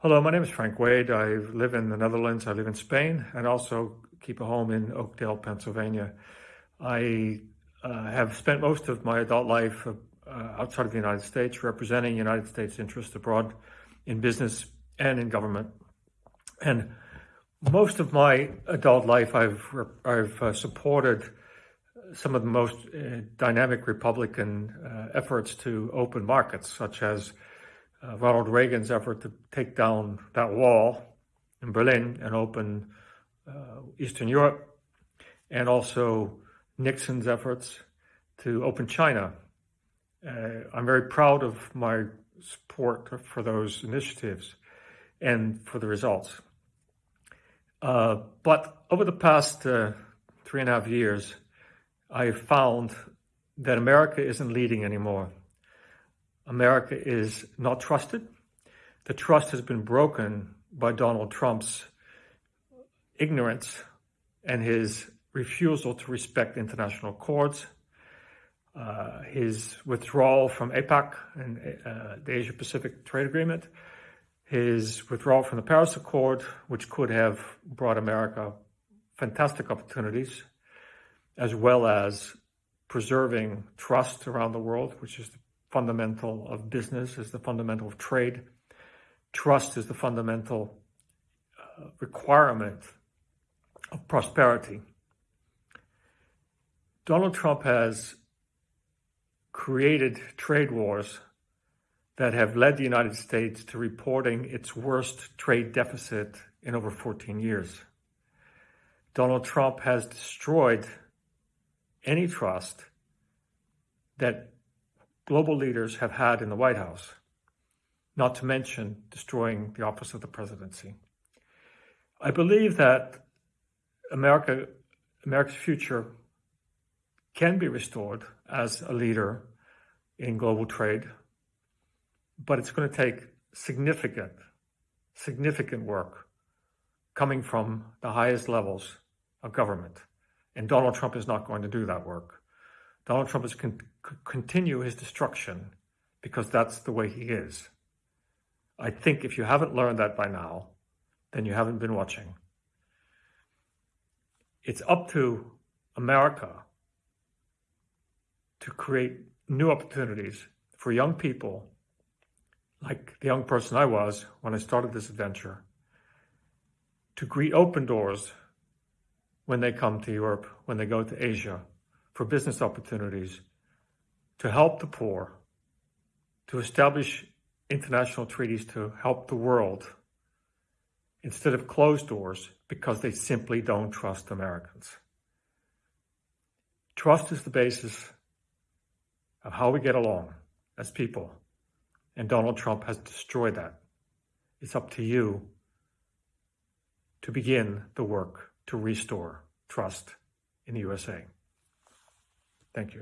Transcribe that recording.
Hello, my name is Frank Wade. I live in the Netherlands. I live in Spain and also keep a home in Oakdale, Pennsylvania. I uh, have spent most of my adult life uh, outside of the United States representing United States interests abroad in business and in government. And most of my adult life, I've, I've uh, supported some of the most uh, dynamic Republican uh, efforts to open markets, such as uh, Ronald Reagan's effort to take down that wall in Berlin and open uh, Eastern Europe, and also Nixon's efforts to open China. Uh, I'm very proud of my support for those initiatives and for the results. Uh, but over the past uh, three and a half years, I found that America isn't leading anymore. America is not trusted. The trust has been broken by Donald Trump's ignorance and his refusal to respect international courts, uh, his withdrawal from APEC and uh, the Asia Pacific Trade Agreement, his withdrawal from the Paris Accord, which could have brought America fantastic opportunities, as well as preserving trust around the world, which is the fundamental of business, is the fundamental of trade. Trust is the fundamental uh, requirement of prosperity. Donald Trump has created trade wars that have led the United States to reporting its worst trade deficit in over 14 years. Donald Trump has destroyed any trust that global leaders have had in the White House, not to mention destroying the office of the presidency. I believe that America, America's future can be restored as a leader in global trade, but it's going to take significant, significant work coming from the highest levels of government. And Donald Trump is not going to do that work. Donald Trump is con continue his destruction because that's the way he is. I think if you haven't learned that by now, then you haven't been watching. It's up to America to create new opportunities for young people, like the young person I was when I started this adventure, to greet open doors when they come to Europe, when they go to Asia, for business opportunities, to help the poor, to establish international treaties to help the world instead of closed doors because they simply don't trust Americans. Trust is the basis of how we get along as people, and Donald Trump has destroyed that. It's up to you to begin the work to restore trust in the USA. Thank you.